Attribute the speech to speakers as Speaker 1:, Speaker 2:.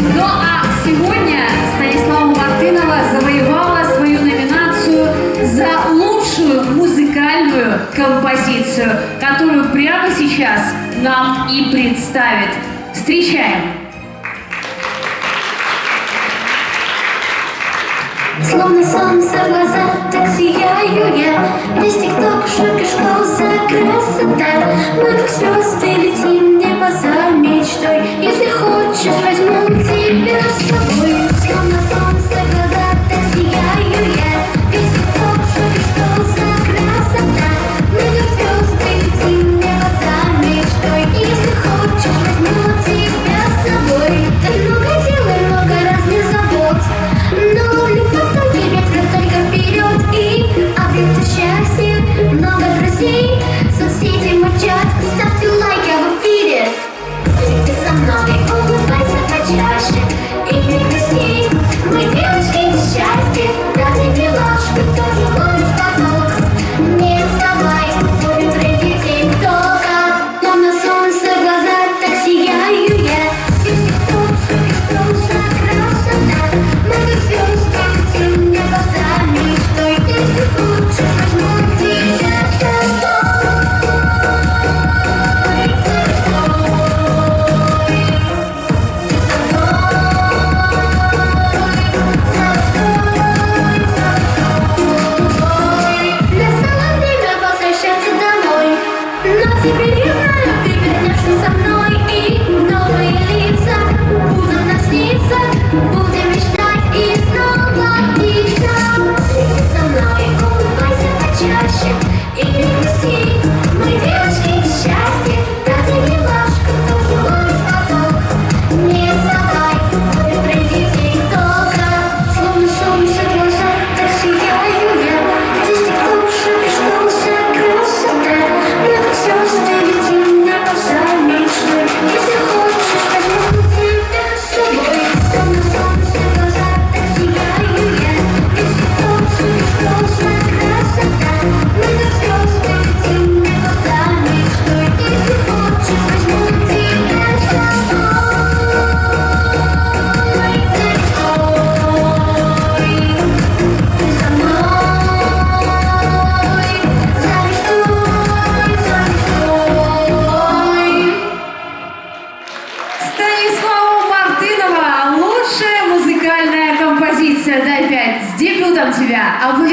Speaker 1: Ну а сегодня Станислава Мартынова завоевала свою номинацию за лучшую музыкальную композицию, которую прямо сейчас нам и представит. Встречаем!
Speaker 2: Словно солнце глаза, так сияю я Весь тикток, шок и школ за красота Вокруг звезды Então, de ao